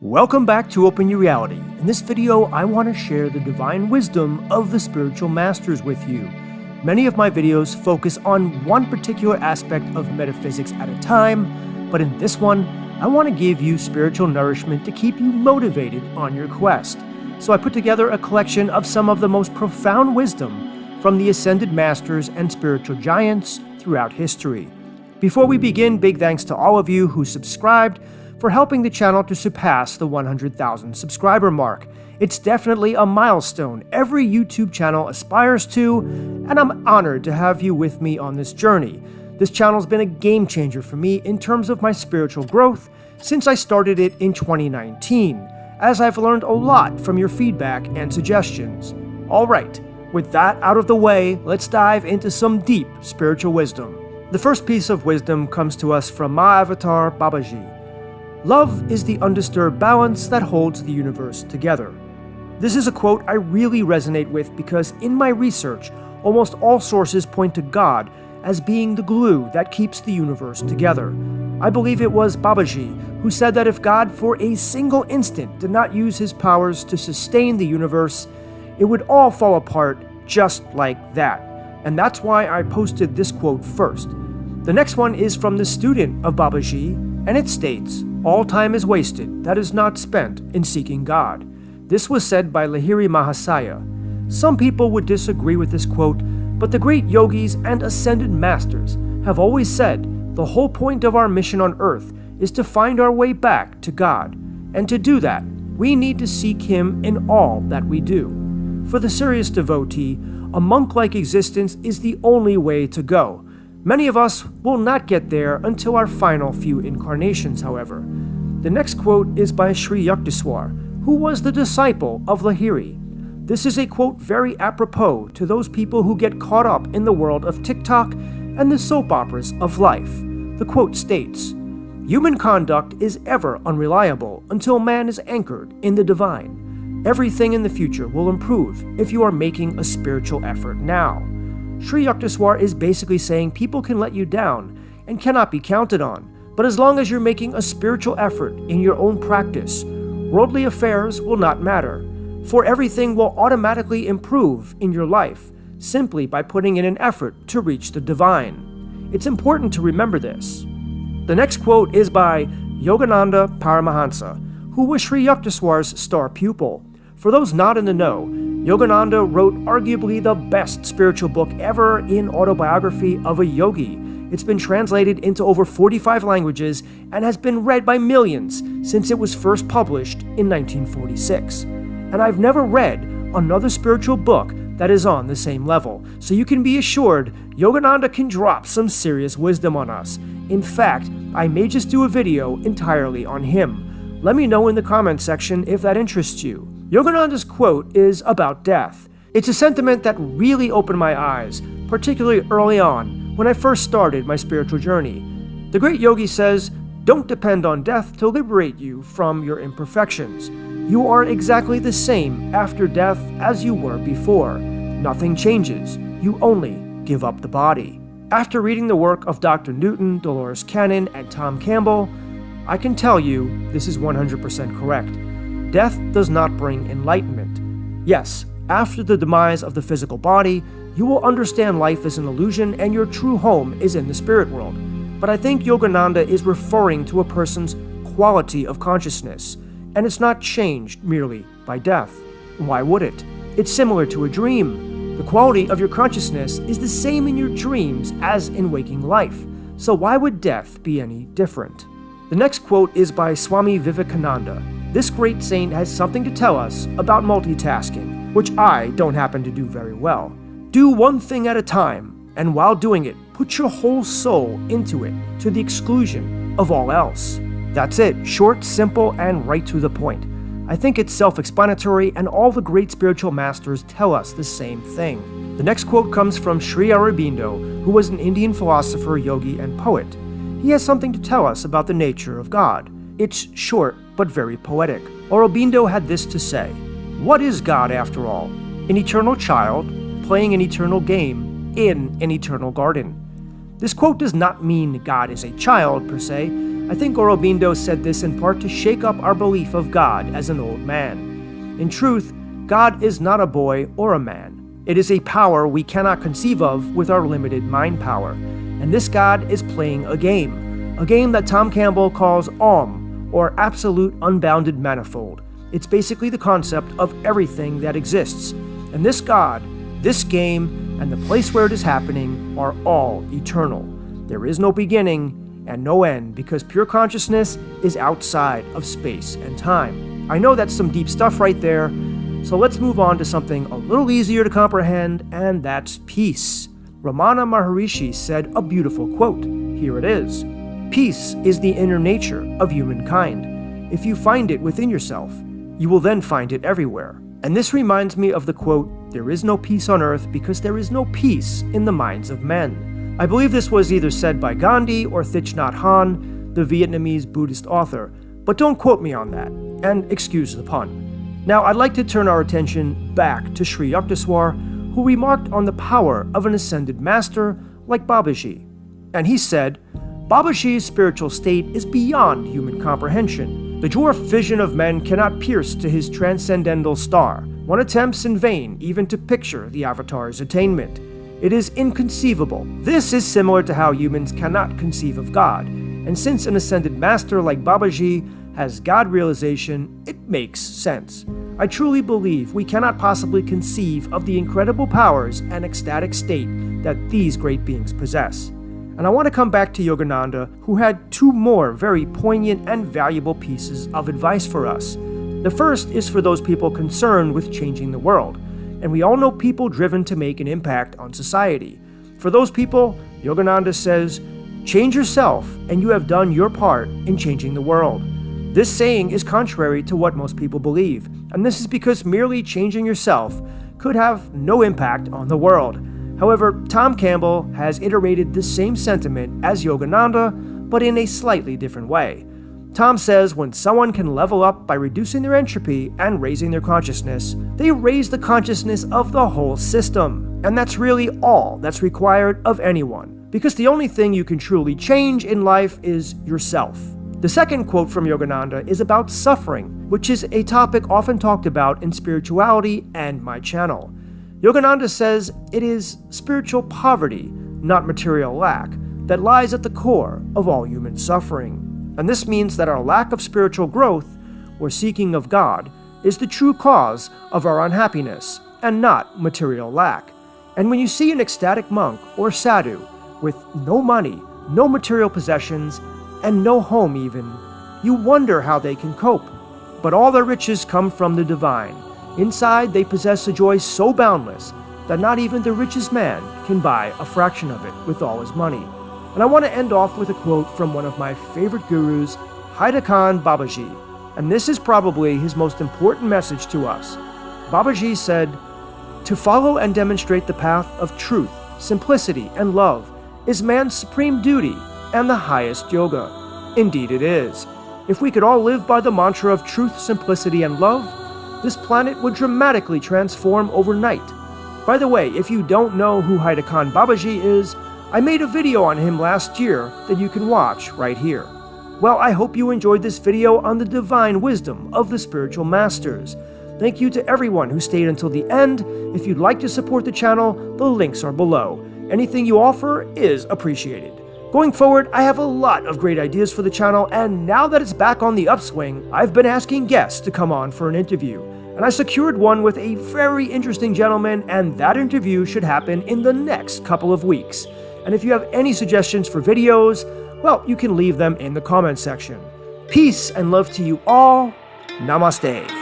Welcome back to Open Your Reality. In this video, I want to share the divine wisdom of the spiritual masters with you. Many of my videos focus on one particular aspect of metaphysics at a time, but in this one, I want to give you spiritual nourishment to keep you motivated on your quest. So I put together a collection of some of the most profound wisdom from the ascended masters and spiritual giants throughout history. Before we begin, big thanks to all of you who subscribed, for helping the channel to surpass the 100,000 subscriber mark. It's definitely a milestone every YouTube channel aspires to, and I'm honored to have you with me on this journey. This channel's been a game changer for me in terms of my spiritual growth since I started it in 2019, as I've learned a lot from your feedback and suggestions. Alright, with that out of the way, let's dive into some deep spiritual wisdom. The first piece of wisdom comes to us from Mahavatar Babaji. Love is the undisturbed balance that holds the universe together. This is a quote I really resonate with because in my research, almost all sources point to God as being the glue that keeps the universe together. I believe it was Babaji who said that if God for a single instant did not use his powers to sustain the universe, it would all fall apart just like that. And that's why I posted this quote first. The next one is from the student of Babaji, and it states, all time is wasted that is not spent in seeking God. This was said by Lahiri Mahasaya. Some people would disagree with this quote, but the great yogis and ascended masters have always said the whole point of our mission on earth is to find our way back to God. And to do that, we need to seek Him in all that we do. For the serious devotee, a monk like existence is the only way to go Many of us will not get there until our final few incarnations, however. The next quote is by Sri Yukteswar, who was the disciple of Lahiri. This is a quote very apropos to those people who get caught up in the world of TikTok and the soap operas of life. The quote states Human conduct is ever unreliable until man is anchored in the divine. Everything in the future will improve if you are making a spiritual effort now. Sri Yukteswar is basically saying people can let you down and cannot be counted on, but as long as you're making a spiritual effort in your own practice, worldly affairs will not matter, for everything will automatically improve in your life simply by putting in an effort to reach the divine. It's important to remember this. The next quote is by Yogananda Paramahansa, who was Sri Yukteswar's star pupil. For those not in the know, Yogananda wrote arguably the best spiritual book ever in autobiography of a yogi. It's been translated into over 45 languages and has been read by millions since it was first published in 1946. And I've never read another spiritual book that is on the same level, so you can be assured Yogananda can drop some serious wisdom on us. In fact, I may just do a video entirely on him. Let me know in the comments section if that interests you. Yogananda's quote is about death. It's a sentiment that really opened my eyes, particularly early on when I first started my spiritual journey. The great yogi says, Don't depend on death to liberate you from your imperfections. You are exactly the same after death as you were before. Nothing changes. You only give up the body. After reading the work of Dr. Newton, Dolores Cannon, and Tom Campbell, I can tell you this is 100% correct. Death does not bring enlightenment. Yes, after the demise of the physical body, you will understand life is an illusion and your true home is in the spirit world. But I think Yogananda is referring to a person's quality of consciousness, and it's not changed merely by death. Why would it? It's similar to a dream. The quality of your consciousness is the same in your dreams as in waking life, so why would death be any different? The next quote is by Swami Vivekananda, this great saint has something to tell us about multitasking, which I don't happen to do very well. Do one thing at a time, and while doing it, put your whole soul into it to the exclusion of all else. That's it, short, simple, and right to the point. I think it's self explanatory, and all the great spiritual masters tell us the same thing. The next quote comes from Sri Aurobindo, who was an Indian philosopher, yogi, and poet. He has something to tell us about the nature of God. It's short but very poetic. Aurobindo had this to say What is God, after all? An eternal child playing an eternal game in an eternal garden. This quote does not mean God is a child per se, I think Aurobindo said this in part to shake up our belief of God as an old man. In truth, God is not a boy or a man. It is a power we cannot conceive of with our limited mind power. And this God is playing a game, a game that Tom Campbell calls AUM, or Absolute Unbounded Manifold. It's basically the concept of everything that exists. And this God, this game, and the place where it is happening are all eternal. There is no beginning and no end because pure consciousness is outside of space and time. I know that's some deep stuff right there, so let's move on to something a little easier to comprehend, and that's peace. Ramana Maharishi said a beautiful quote. Here it is Peace is the inner nature of humankind. If you find it within yourself, you will then find it everywhere. And this reminds me of the quote, There is no peace on earth because there is no peace in the minds of men. I believe this was either said by Gandhi or Thich Nhat Hanh, the Vietnamese Buddhist author, but don't quote me on that, and excuse the pun. Now, I'd like to turn our attention back to Sri Yukteswar, who remarked on the power of an ascended master like Babaji. And he said, Babaji's spiritual state is beyond human comprehension. The dwarf vision of men cannot pierce to his transcendental star. One attempts in vain even to picture the Avatar's attainment. It is inconceivable. This is similar to how humans cannot conceive of God. And since an ascended master like Babaji has God realization, it makes sense. I truly believe we cannot possibly conceive of the incredible powers and ecstatic state that these great beings possess. And I want to come back to Yogananda, who had two more very poignant and valuable pieces of advice for us. The first is for those people concerned with changing the world. And we all know people driven to make an impact on society. For those people, Yogananda says, Change yourself, and you have done your part in changing the world. This saying is contrary to what most people believe, and this is because merely changing yourself could have no impact on the world. However, Tom Campbell has iterated the same sentiment as Yogananda, but in a slightly different way. Tom says when someone can level up by reducing their entropy and raising their consciousness, they raise the consciousness of the whole system. And that's really all that's required of anyone, because the only thing you can truly change in life is yourself. The second quote from Yogananda is about suffering, which is a topic often talked about in spirituality and my channel. Yogananda says it is spiritual poverty, not material lack, that lies at the core of all human suffering. And this means that our lack of spiritual growth, or seeking of God, is the true cause of our unhappiness, and not material lack. And when you see an ecstatic monk or sadhu with no money, no material possessions, and no home even, you wonder how they can cope. But all their riches come from the divine, Inside, they possess a joy so boundless that not even the richest man can buy a fraction of it with all his money. And I want to end off with a quote from one of my favorite gurus, Haidakhan Babaji. And this is probably his most important message to us. Babaji said, To follow and demonstrate the path of truth, simplicity, and love is man's supreme duty and the highest yoga. Indeed, it is. If we could all live by the mantra of truth, simplicity, and love, this planet would dramatically transform overnight. By the way, if you don't know who Haidakhan Babaji is, I made a video on him last year that you can watch right here. Well, I hope you enjoyed this video on the divine wisdom of the spiritual masters. Thank you to everyone who stayed until the end. If you'd like to support the channel, the links are below. Anything you offer is appreciated. Going forward, I have a lot of great ideas for the channel, and now that it's back on the upswing, I've been asking guests to come on for an interview. And I secured one with a very interesting gentleman, and that interview should happen in the next couple of weeks. And if you have any suggestions for videos, well, you can leave them in the comments section. Peace and love to you all. Namaste.